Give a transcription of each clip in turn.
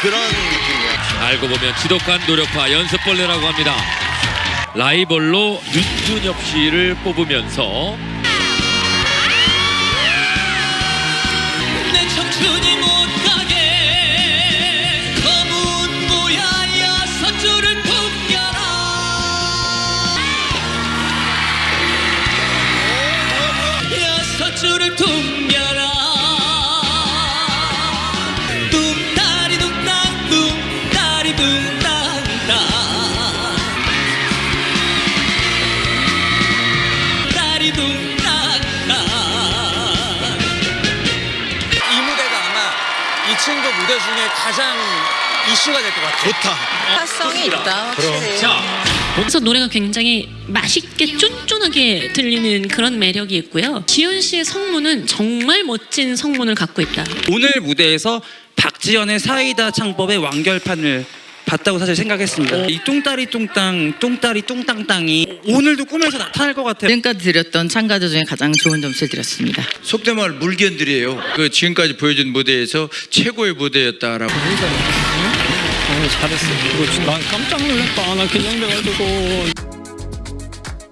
그런 느낌이야. 알고 보면 지독한 노력파 연습벌레라고 합니다. 라이벌로 윤준엽 씨를 뽑으면서 내 청춘이 못 가게 검은 모야야 서줄을 풍 이 무대가 아마 이 친구 무대 중에 가장 이슈가 될 것 같아요. 좋다. 화성이 있다 확실히. 그래서 노래가 굉장히 맛있게 쫀쫀하게 들리는 그런 매력이 있고요. 지현 씨의 성문은 정말 멋진 성문을 갖고 있다. 오늘 무대에서 박지연의 사이다 창법의 완결판을 봤다고 사실 생각했습니다. 이 뚱따리 뚱땅, 뚱따리 뚱땅땅이 오늘도 꿈에서 나타날 것 같아요. 지금까지 드렸던 참가자 중에 가장 좋은 점수를 드렸습니다. 속된 말 물견들이에요. 그 지금까지 보여준 무대에서 최고의 무대였다라고.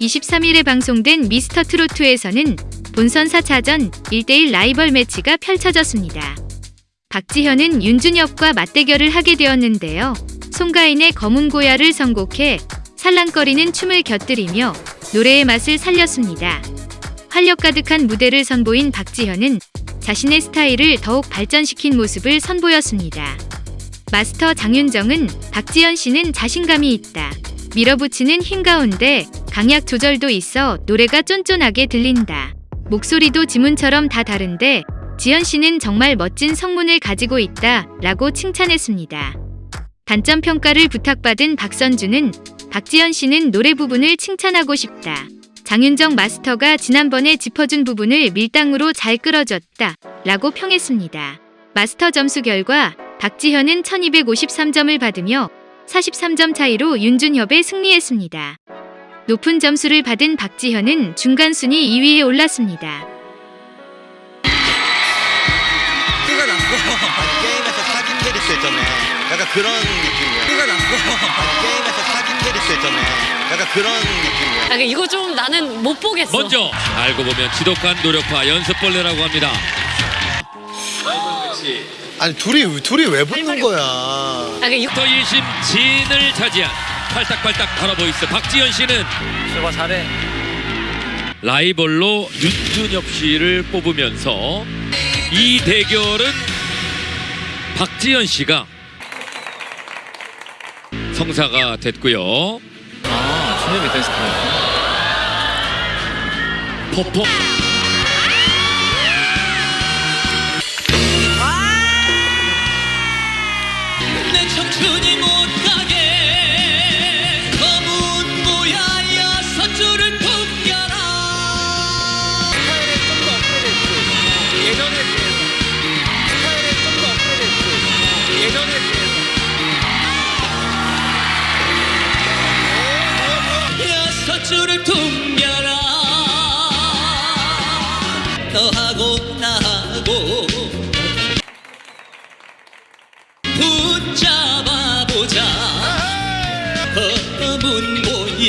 23일에 방송된 미스터 트로트에서는 본선 4차전 1대1 라이벌 매치가 펼쳐졌습니다. 박지현은 윤준엽과 맞대결을 하게 되었는데요. 송가인의 검은 고야를 선곡해 살랑거리는 춤을 곁들이며 노래의 맛을 살렸습니다. 활력 가득한 무대를 선보인 박지현은 자신의 스타일을 더욱 발전시킨 모습을 선보였습니다. 마스터 장윤정은 박지현 씨는 자신감이 있다. 밀어붙이는 힘 가운데 강약 조절도 있어 노래가 쫀쫀하게 들린다. 목소리도 지문처럼 다 다른데 지현 씨는 정말 멋진 성문을 가지고 있다. 라고 칭찬했습니다. 단점 평가를 부탁받은 박선주는 박지현 씨는 노래 부분을 칭찬하고 싶다. 장윤정 마스터가 지난번에 짚어준 부분을 밀당으로 잘 끌어줬다. 라고 평했습니다. 마스터 점수 결과 박지현은 1253점을 받으며 43점 차이로 윤준협에 승리했습니다. 높은 점수를 받은 박지현은 중간 순위 2위에 올랐습니다. 티가 났어. 게임에서 사귄 캐릭터 있잖아. 약간 그런 느낌이야. 티가 났어. 게임에서 사귄 캐릭터 있잖아. 약간 그런 느낌이야. 아, 이거 좀 나는 못 보겠어. 먼저 알고 보면 지독한 노력파 연습벌레라고 합니다. 아니 둘이 둘이 왜 붙는 거야? 아, 이거 더 1심 진을 차지한 팔딱팔딱 바라보이스 박지현 씨는 제가 잘해. 라이벌로 윤준엽 씨를 뽑으면서 이 대결은 박지현 씨가 성사가 됐고요. 아, 준엽이 댄스 퍼포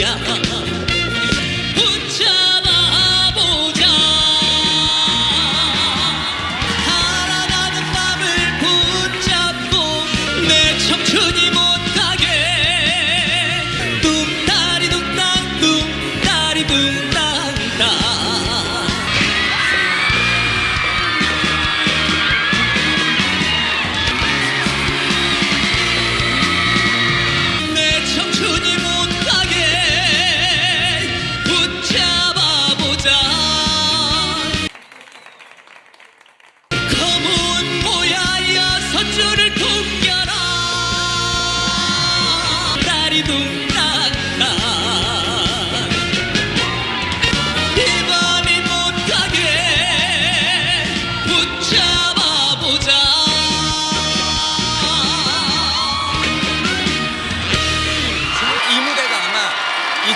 검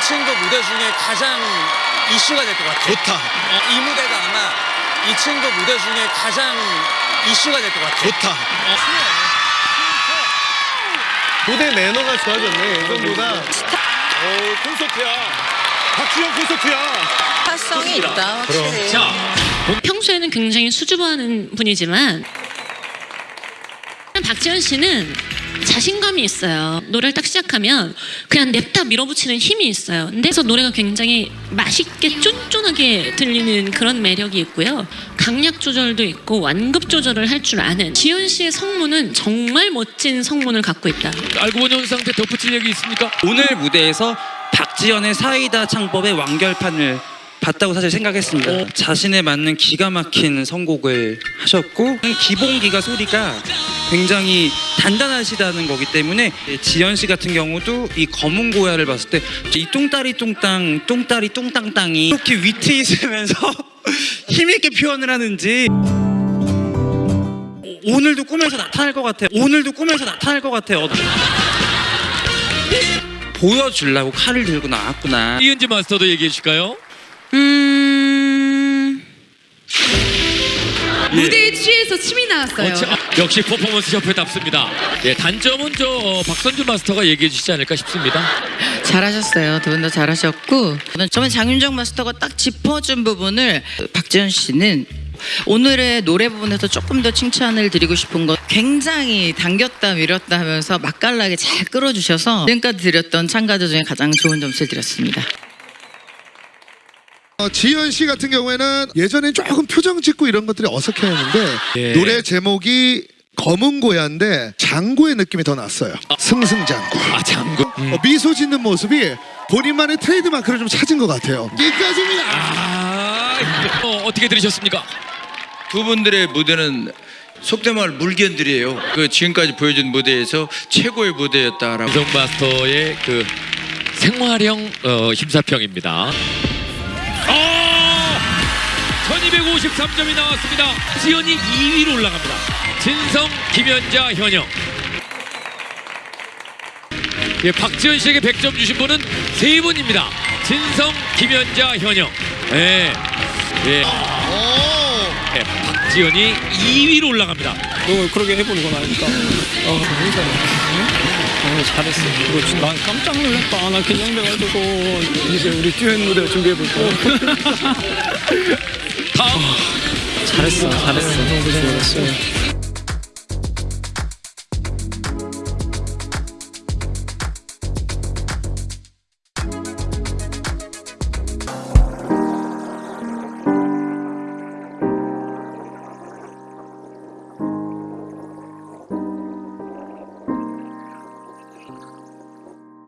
2층도 무대 중에 가장 이슈가 될 것 같아요. 좋다. 어, 이 무대가 아마 2층도 무대 중에 가장 이슈가 될 것 같아요. 좋다. 어, 무대 매너가 좋아졌네 예전보다. 아, 오 콘서트야. 박주영 콘서트야. 화성이 있다 확실히. 자, 평소에는 굉장히 수줍어하는 분이지만 박지현 씨는 자신감이 있어요. 노래를 딱 시작하면 그냥 냅다 밀어붙이는 힘이 있어요. 그래서 노래가 굉장히 맛있게 쫀쫀하게 들리는 그런 매력이 있고요. 강약 조절도 있고 완급 조절을 할 줄 아는 지현 씨의 성문은 정말 멋진 성문을 갖고 있다. 알고 보니 상태 덧붙일 얘기 있습니까? 오늘 무대에서 박지연의 사이다 창법의 완결판을 봤다고 사실 생각했습니다. 자신에 맞는 기가 막힌 선곡을 하셨고 기본기가 소리가 굉장히 단단하시다는 거기 때문에 지연 씨 같은 경우도 이 검은 고야를 봤을 때 이 똥다리 똥땅 똥다리 똥땅땅이 이렇게 위트 있으면서 힘 있게 표현을 하는지 오늘도 꿈에서 나타날 것 같아요. 오늘도 꿈에서 나타날 것 같아요. 보여주려고 칼을 들고 나왔구나. 이은지 마스터도 얘기해 주실까요? 음. 무대에 취해서 침이 나왔어요. 어, 자, 역시 퍼포먼스 협회답습니다. 예, 단점은 저 어, 박선주 마스터가 얘기해 주시지 않을까 싶습니다. 잘하셨어요. 두 분 다 잘하셨고 저는 장윤정 마스터가 딱 짚어준 부분을 박지현 씨는 오늘의 노래 부분에서 조금 더 칭찬을 드리고 싶은 건 굉장히 당겼다 밀었다 하면서 맛깔나게 잘 끌어주셔서 지금까지 드렸던 참가자 중에 가장 좋은 점수를 드렸습니다. 어, 지현 씨 같은 경우에는 예전엔 조금 표정 짓고 이런 것들이 어색해했는데 예. 노래 제목이 거문고야인데 장구의 느낌이 더 났어요. 승승장구. 아, 장군. 어, 미소 짓는 모습이 본인만의 트레이드 마크를 좀 찾은 것 같아요. 여기까지입니다. 아, 어, 어떻게 들으셨습니까? 두 분들의 무대는 속된 말 물건들이에요. 그 지금까지 보여준 무대에서 최고의 무대였다라고. 유성 마스터의 그 생활형 어, 심사평입니다. 아! 1253점이 나왔습니다. 지연이 2위로 올라갑니다. 진성, 김연자, 현영. 예, 박지현 씨에게 100점 주신 분은 세 분입니다. 진성, 김연자, 현영. 예. 예. 예, 박지현이 2위로 올라갑니다. 너 그렇게 해보는 건 아니까 어 그러니까 어, 잘했어 이거 난 깜짝 놀랐다. 나 긴장돼가지고. 이제 우리 듀엣 무대 준비해볼까 다음. 잘했어 잘했어. 너무 고생했어